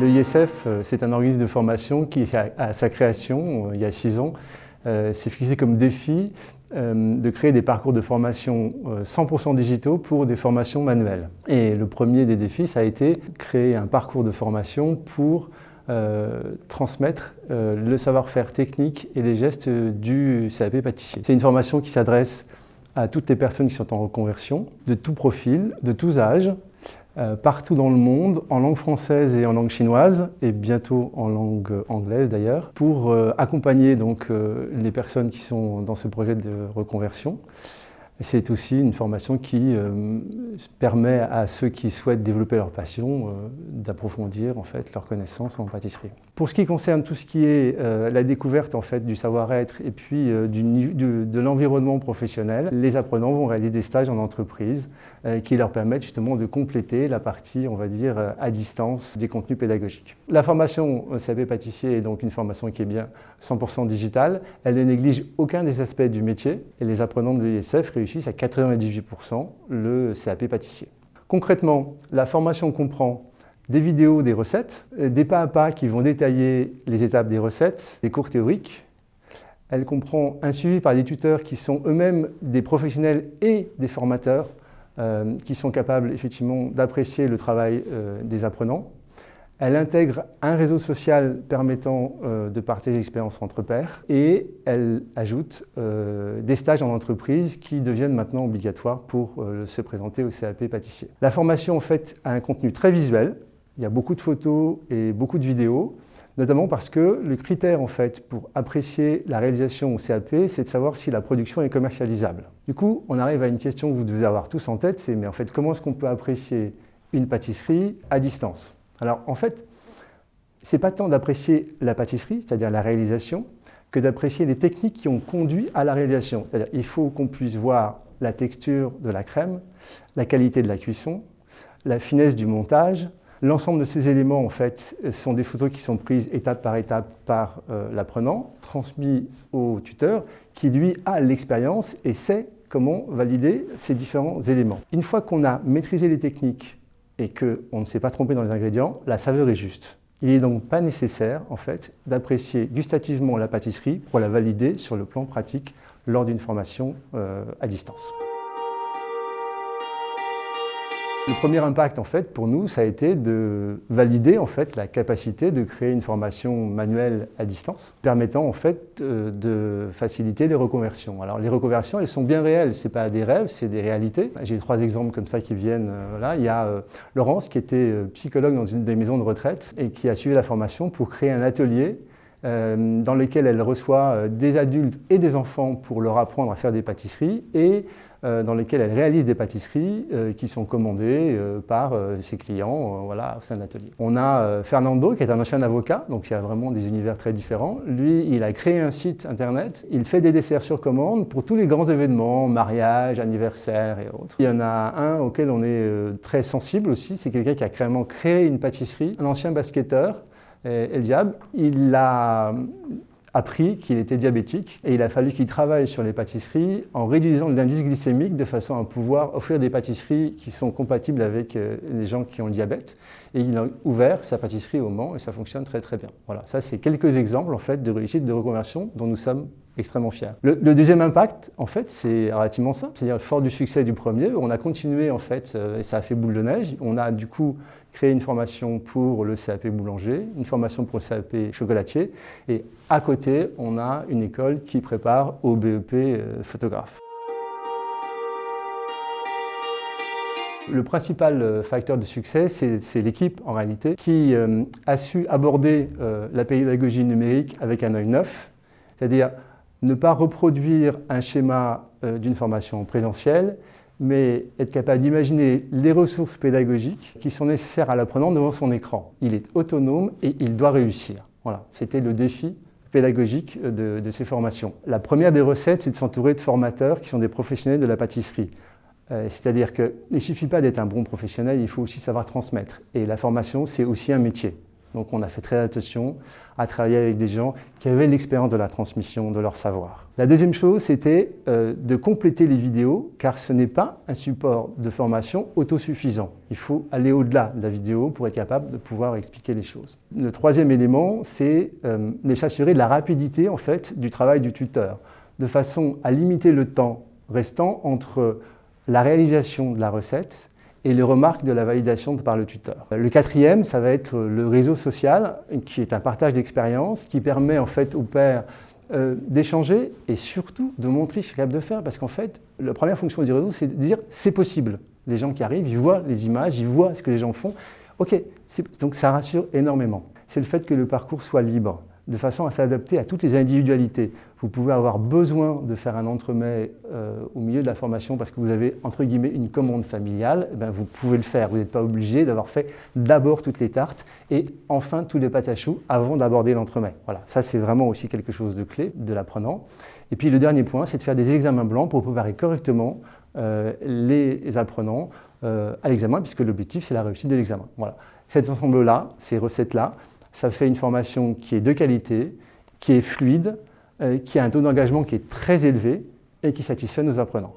Le ISF, euh, c'est un organisme de formation qui, à sa création, euh, il y a six ans, euh, s'est fixé comme défi de créer des parcours de formation 100% digitaux pour des formations manuelles. Et le premier des défis, ça a été créer un parcours de formation pour transmettre le savoir-faire technique et les gestes du CAP pâtissier. C'est une formation qui s'adresse à toutes les personnes qui sont en reconversion, de tout profil, de tous âges, euh, partout dans le monde, en langue française et en langue chinoise, et bientôt en langue anglaise d'ailleurs, pour euh, accompagner donc, euh, les personnes qui sont dans ce projet de reconversion. C'est aussi une formation qui permet à ceux qui souhaitent développer leur passion d'approfondir en fait leur connaissance en pâtisserie. Pour ce qui concerne tout ce qui est la découverte en fait du savoir-être et puis de l'environnement professionnel, les apprenants vont réaliser des stages en entreprise euh, qui leur permettent justement de compléter la partie, on va dire, euh, à distance des contenus pédagogiques. La formation CAP pâtissier est donc une formation qui est bien 100% digitale. Elle ne néglige aucun des aspects du métier et les apprenants de l'ISF à 98% le CAP pâtissier. Concrètement, la formation comprend des vidéos des recettes, des pas à pas qui vont détailler les étapes des recettes, des cours théoriques. Elle comprend un suivi par des tuteurs qui sont eux-mêmes des professionnels et des formateurs euh, qui sont capables effectivement d'apprécier le travail euh, des apprenants. Elle intègre un réseau social permettant euh, de partager l'expérience entre pairs et elle ajoute des stages en entreprise qui deviennent maintenant obligatoires pour se présenter au CAP pâtissier. La formation en fait a un contenu très visuel, il y a beaucoup de photos et beaucoup de vidéos notamment parce que le critère en fait pour apprécier la réalisation au CAP, c'est de savoir si la production est commercialisable. Du coup, on arrive à une question que vous devez avoir tous en tête, c'est mais en fait comment est-ce qu'on peut apprécier une pâtisserie à distance? Alors en fait, c'est pas tant d'apprécier la pâtisserie, c'est-à-dire la réalisation, que d'apprécier les techniques qui ont conduit à la réalisation. Il faut qu'on puisse voir la texture de la crème, la qualité de la cuisson, la finesse du montage, L'ensemble de ces éléments, en fait, sont des photos qui sont prises étape par étape par euh, l'apprenant, transmis au tuteur, qui lui a l'expérience et sait comment valider ces différents éléments. Une fois qu'on a maîtrisé les techniques et qu'on ne s'est pas trompé dans les ingrédients, la saveur est juste. Il n'est donc pas nécessaire, en fait, d'apprécier gustativement la pâtisserie pour la valider sur le plan pratique lors d'une formation euh, à distance. Le premier impact, en fait, pour nous, ça a été de valider en fait, la capacité de créer une formation manuelle à distance, permettant en fait euh, de faciliter les reconversions. Alors les reconversions, elles sont bien réelles, ce pas des rêves, c'est des réalités. J'ai trois exemples comme ça qui viennent. Euh, là. Il y a euh, Laurence qui était psychologue dans une des maisons de retraite et qui a suivi la formation pour créer un atelier dans lequel elle reçoit des adultes et des enfants pour leur apprendre à faire des pâtisseries et euh, dans lesquelles elle réalise des pâtisseries euh, qui sont commandées euh, par ses clients voilà, au sein de l'atelier. On a Fernando, qui est un ancien avocat, donc il y a vraiment des univers très différents. Lui, il a créé un site internet, il fait des desserts sur commande pour tous les grands événements, mariage, anniversaire et autres. Il y en a un auquel on est très sensible aussi, c'est quelqu'un qui a créé une pâtisserie, un ancien basketteur, El Diab. Il a appris qu'il était diabétique et il a fallu qu'il travaille sur les pâtisseries en réduisant l'indice glycémique de façon à pouvoir offrir des pâtisseries qui sont compatibles avec euh, les gens qui ont le diabète. Et il a ouvert sa pâtisserie au Mans et ça fonctionne très très bien. Voilà, ça c'est quelques exemples en fait de réussite de reconversion dont nous sommes extrêmement fiers. Le, deuxième impact, en fait, c'est relativement simple. C'est-à-dire, fort du succès du premier, on a continué, en fait, euh, et ça a fait boule de neige. On a, du coup, créé une formation pour le CAP boulanger, une formation pour le CAP chocolatier, et à côté, on a une école qui prépare au BEP euh, photographe. Le principal euh, facteur de succès, c'est l'équipe en réalité, qui a su aborder la pédagogie numérique avec un œil neuf, c'est-à-dire ne pas reproduire un schéma euh, d'une formation présentielle, mais être capable d'imaginer les ressources pédagogiques qui sont nécessaires à l'apprenant devant son écran. Il est autonome et il doit réussir. Voilà, c'était le défi pédagogique de, ces formations. La première des recettes, c'est de s'entourer de formateurs qui sont des professionnels de la pâtisserie. Euh, c'est-à-dire qu'il ne suffit pas d'être un bon professionnel, il faut aussi savoir transmettre. Et la formation, c'est aussi un métier. Donc on a fait très attention à travailler avec des gens qui avaient l'expérience de la transmission de leur savoir. La deuxième chose, c'était euh, de compléter les vidéos, car ce n'est pas un support de formation autosuffisant. Il faut aller au-delà de la vidéo pour être capable de pouvoir expliquer les choses. Le troisième élément, c'est euh, de s'assurer de la rapidité en fait, du travail du tuteur, de façon à limiter le temps restant entre la réalisation de la recette et les remarques de la validation par le tuteur. Le quatrième, ça va être le réseau social, qui est un partage d'expérience, qui permet en fait au père euh, d'échanger et surtout de montrer ce capable de faire, parce qu'en fait, la première fonction du réseau, c'est de dire c'est possible. Les gens qui arrivent, ils voient les images, ils voient ce que les gens font. Ok, donc ça rassure énormément. C'est le fait que le parcours soit libre de façon à s'adapter à toutes les individualités. Vous pouvez avoir besoin de faire un entremets euh, au milieu de la formation parce que vous avez, entre guillemets, une commande familiale, eh ben, vous pouvez le faire. Vous n'êtes pas obligé d'avoir fait d'abord toutes les tartes et enfin tous les pâtes à choux avant d'aborder l'entremet. Voilà, ça c'est vraiment aussi quelque chose de clé de l'apprenant. Et puis le dernier point, c'est de faire des examens blancs pour préparer correctement euh, les apprenants euh, à l'examen, puisque l'objectif c'est la réussite de l'examen. Voilà. Cet ensemble-là, ces recettes-là, ça fait une formation qui est de qualité, qui est fluide, euh, qui a un taux d'engagement qui est très élevé et qui satisfait nos apprenants.